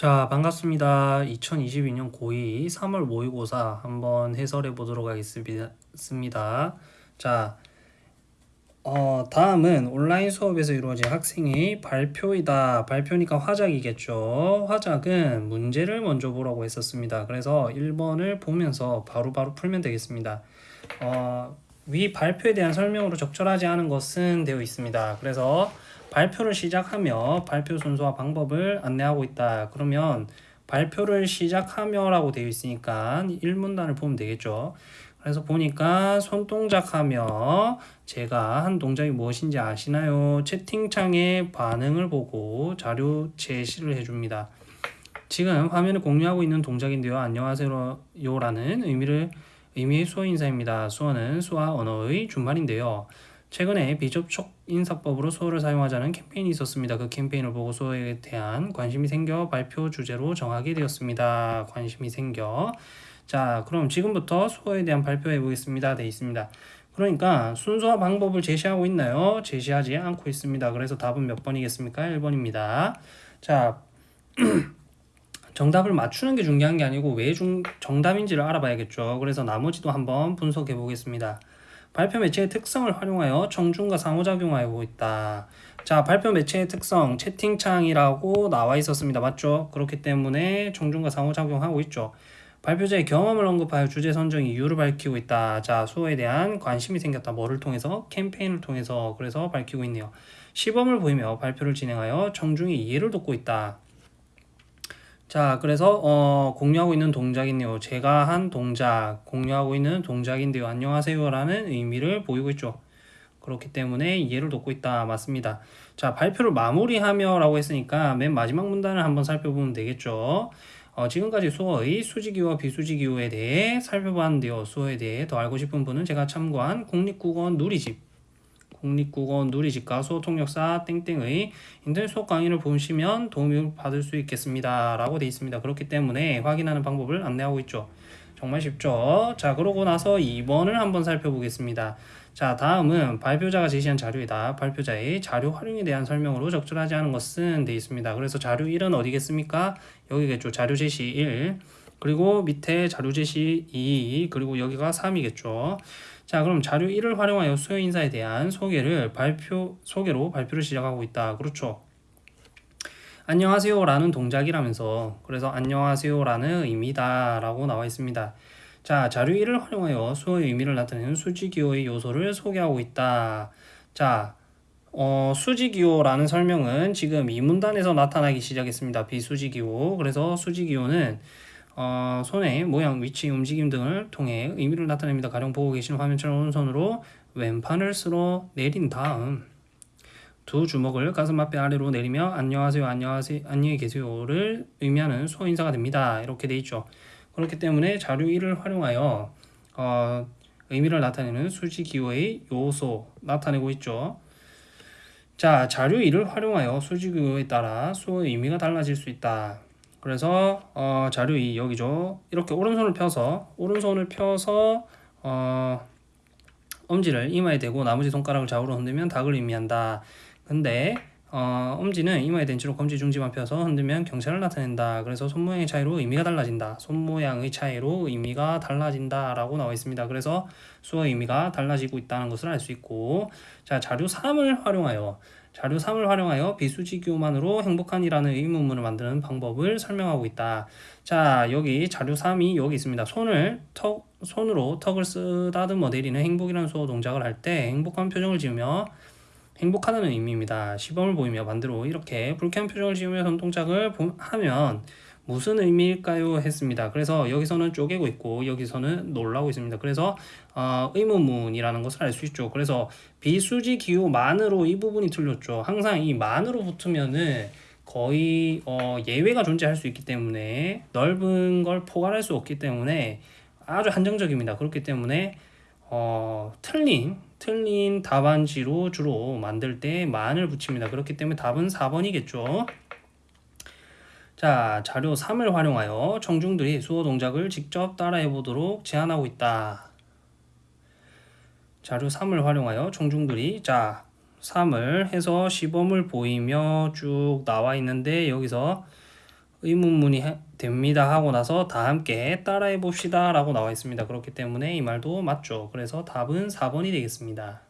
자, 반갑습니다. 2022년 고2 3월 모의고사 한번 해설해 보도록 하겠습니다. 자, 어, 다음은 온라인 수업에서 이루어진 학생의 발표이다. 발표니까 화작이겠죠. 화작은 문제를 먼저 보라고 했었습니다. 그래서 1번을 보면서 바로바로 바로 풀면 되겠습니다. 어, 위 발표에 대한 설명으로 적절하지 않은 것은 되어 있습니다. 그래서 발표를 시작하며 발표 순서와 방법을 안내하고 있다. 그러면 발표를 시작하며 라고 되어 있으니까 1문단을 보면 되겠죠. 그래서 보니까 손동작하며 제가 한 동작이 무엇인지 아시나요? 채팅창에 반응을 보고 자료 제시를 해줍니다. 지금 화면을 공유하고 있는 동작인데요. 안녕하세요 라는 의미를 의미의 수어 인사입니다. 수어는 수와 언어의 준말인데요. 최근에 비접촉 인사법으로 수어를 사용하자는 캠페인이 있었습니다. 그 캠페인을 보고 수어에 대한 관심이 생겨 발표 주제로 정하게 되었습니다. 관심이 생겨. 자, 그럼 지금부터 수어에 대한 발표해 보겠습니다. 돼 있습니다. 그러니까 순서와 방법을 제시하고 있나요? 제시하지 않고 있습니다. 그래서 답은 몇 번이겠습니까? 1번입니다. 자, 정답을 맞추는 게 중요한 게 아니고 왜 중, 정답인지를 알아봐야겠죠. 그래서 나머지도 한번 분석해 보겠습니다. 발표 매체의 특성을 활용하여 청중과 상호작용하고 있다. 자, 발표 매체의 특성, 채팅창이라고 나와 있었습니다. 맞죠? 그렇기 때문에 청중과 상호작용하고 있죠. 발표자의 경험을 언급하여 주제 선정 이유를 밝히고 있다. 자, 수호에 대한 관심이 생겼다. 뭐를 통해서? 캠페인을 통해서. 그래서 밝히고 있네요. 시범을 보이며 발표를 진행하여 청중의 이해를 돕고 있다. 자, 그래서 어, 공유하고 있는 동작이네요. 제가 한 동작, 공유하고 있는 동작인데요. 안녕하세요 라는 의미를 보이고 있죠. 그렇기 때문에 이해를 돕고 있다. 맞습니다. 자, 발표를 마무리하며 라고 했으니까 맨 마지막 문단을 한번 살펴보면 되겠죠. 어, 지금까지 수어의 수지기호와 비수지기호에 대해 살펴봤는데요. 수어에 대해 더 알고 싶은 분은 제가 참고한 국립국어 누리집 국립국어 누리집과 수어통역사 땡땡의 인터넷 수업 강의를 보시면 도움을 받을 수 있겠습니다. 라고 되어 있습니다. 그렇기 때문에 확인하는 방법을 안내하고 있죠. 정말 쉽죠? 자, 그러고 나서 2번을 한번 살펴보겠습니다. 자, 다음은 발표자가 제시한 자료이다. 발표자의 자료 활용에 대한 설명으로 적절하지 않은 것은 되어 있습니다. 그래서 자료 1은 어디겠습니까? 여기겠죠. 자료 제시 1. 그리고 밑에 자료 제시 2. 그리고 여기가 3이겠죠. 자, 그럼 자료 1을 활용하여 수요 인사에 대한 소개를 발표 소개로 발표를 시작하고 있다. 그렇죠. 안녕하세요 라는 동작이라면서 그래서 안녕하세요 라는 의미다 라고 나와 있습니다. 자, 자료 1을 활용하여 수어의 의미를 나타내는 수지기호의 요소를 소개하고 있다. 자, 어, 수지기호라는 설명은 지금 이 문단에서 나타나기 시작했습니다. 비수지기호. 그래서 수지기호는 어, 손의 모양, 위치, 움직임 등을 통해 의미를 나타냅니다. 가령 보고 계신 화면처럼 오른손으로 왼판을 쓸어 내린 다음 두 주먹을 가슴 앞에 아래로 내리며 안녕하세요, 안녕하세요, 안녕히 계세요를 의미하는 수어 인사가 됩니다. 이렇게 돼 있죠. 그렇기 때문에 자료 1을 활용하여 어, 의미를 나타내는 수지 기호의 요소 나타내고 있죠. 자, 자료 1을 활용하여 수지 기호에 따라 수어의 의미가 달라질 수 있다. 그래서 어, 자료 2 여기죠. 이렇게 오른손을 펴서 오른손을 펴서 어, 엄지를 이마에 대고 나머지 손가락을 좌우로 흔들면 닭을 의미한다. 근데 어, 엄지는 이마에 댄 채로 검지 중지만 펴서 흔들면 경찰을 나타낸다. 그래서 손모양의 차이로 의미가 달라진다. 손모양의 차이로 의미가 달라진다. 라고 나와 있습니다. 그래서 수어 의미가 달라지고 있다는 것을 알 수 있고 자 자료 3을 활용하여 자료 3을 활용하여 비수지교만으로 행복한이라는 의문문을 만드는 방법을 설명하고 있다. 자, 여기 자료 3이 여기 있습니다. 손을 턱, 손으로 턱을 쓰다듬어 내리는 행복이라는 수어 동작을 할 때 행복한 표정을 지으며 행복하다는 의미입니다. 시범을 보이며 반대로 이렇게 불쾌한 표정을 지으며 손동작을 하면 무슨 의미일까요? 했습니다. 그래서 여기서는 쪼개고 있고 여기서는 놀라고 있습니다. 그래서 어, 의문문이라는 것을 알 수 있죠. 그래서 비수지 기호 만으로 이 부분이 틀렸죠. 항상 이 만으로 붙으면은 거의 어, 예외가 존재할 수 있기 때문에 넓은 걸 포괄할 수 없기 때문에 아주 한정적입니다. 그렇기 때문에 어, 틀린 틀린 답안지로 주로 만들 때 만을 붙입니다. 그렇기 때문에 답은 4번이겠죠. 자, 자료 3을 활용하여 청중들이 수어 동작을 직접 따라해 보도록 제안하고 있다. 자료 3을 활용하여 청중들이 자, 3을 해서 시범을 보이며 쭉 나와 있는데 여기서 의문문이 해- 됩니다 하고 나서 다 함께 따라해 봅시다 라고 나와 있습니다. 그렇기 때문에 이 말도 맞죠. 그래서 답은 4번이 되겠습니다.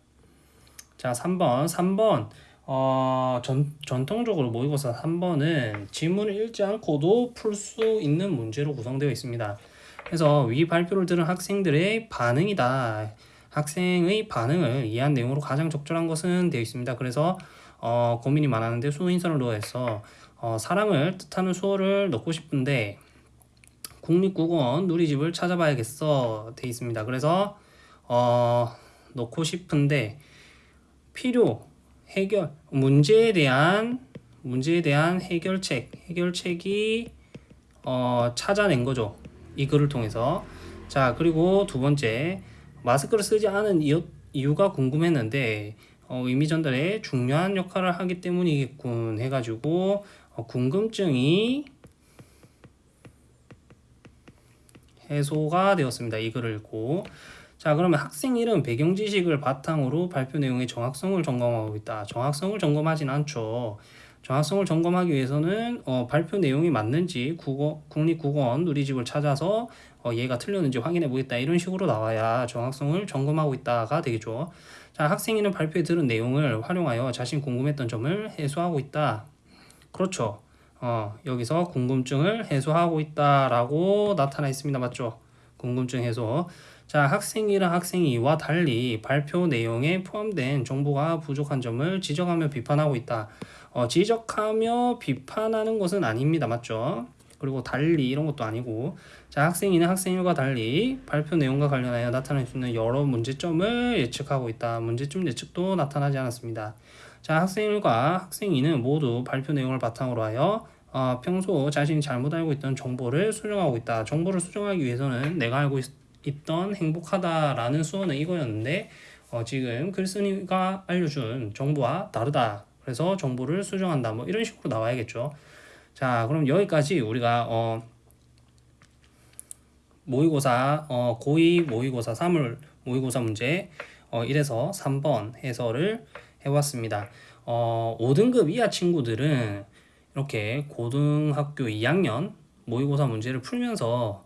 자, 3번. 3번. 어, 전, 전통적으로 모의고사 3번은 지문을 읽지 않고도 풀 수 있는 문제로 구성되어 있습니다. 그래서 위 발표를 들은 학생들의 반응이다. 학생의 반응을 이해한 내용으로 가장 적절한 것은 되어 있습니다. 그래서 어, 고민이 많았는데 수어 인선을 넣어서 어, 사랑을 뜻하는 수어를 넣고 싶은데 국립국어원 누리집을 찾아봐야겠어 돼 있습니다. 그래서 어, 넣고 싶은데 필요 해결 문제에 대한 문제에 대한 해결책 해결책이 어, 찾아낸 거죠. 이 글을 통해서 자 그리고 두 번째 마스크를 쓰지 않은 이유, 이유가 궁금했는데 어, 의미 전달에 중요한 역할을 하기 때문이겠군 해가지고 어, 궁금증이 해소가 되었습니다. 이 글을 읽고 자 그러면 학생 이름 배경 지식을 바탕으로 발표 내용의 정확성을 점검하고 있다. 정확성을 점검하진 않죠. 정확성을 점검하기 위해서는 어, 발표 내용이 맞는지 국어, 국립국어원 누리집을 찾아서 어, 얘가 틀렸는지 확인해 보겠다 이런 식으로 나와야 정확성을 점검하고 있다가 되겠죠. 자 학생이는 발표에 들은 내용을 활용하여 자신 궁금했던 점을 해소하고 있다. 그렇죠. 어, 여기서 궁금증을 해소하고 있다라고 나타나 있습니다. 맞죠? 궁금증 해소. 자, 학생이랑 학생이와 달리 발표 내용에 포함된 정보가 부족한 점을 지적하며 비판하고 있다. 어, 지적하며 비판하는 것은 아닙니다. 맞죠? 그리고 달리 이런 것도 아니고 자 학생이는 학생일과 달리 발표 내용과 관련하여 나타날 수 있는 여러 문제점을 예측하고 있다. 문제점 예측도 나타나지 않았습니다. 자 학생일과 학생이는 모두 발표 내용을 바탕으로 하여 어, 평소 자신이 잘못 알고 있던 정보를 수정하고 있다. 정보를 수정하기 위해서는 내가 알고 있, 있던 행복하다라는 수어는 이거였는데 어, 지금 글쓴이가 알려준 정보와 다르다. 그래서 정보를 수정한다. 뭐 이런 식으로 나와야겠죠. 자, 그럼 여기까지 우리가 어, 모의고사 어, 고2 모의고사 3월 모의고사 문제 어, 1에서 3번 해설을 해왔습니다. 어, 5등급 이하 친구들은 이렇게 고등학교 2학년 모의고사 문제를 풀면서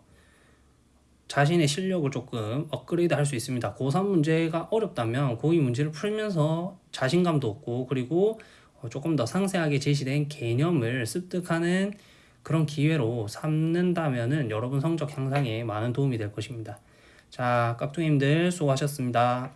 자신의 실력을 조금 업그레이드 할 수 있습니다. 고3 문제가 어렵다면 고2 문제를 풀면서 자신감도 얻고 그리고 어, 조금 더 상세하게 제시된 개념을 습득하는 그런 기회로 삼는다면 은 여러분 성적 향상에 많은 도움이 될 것입니다. 자, 깍두기님들 수고하셨습니다.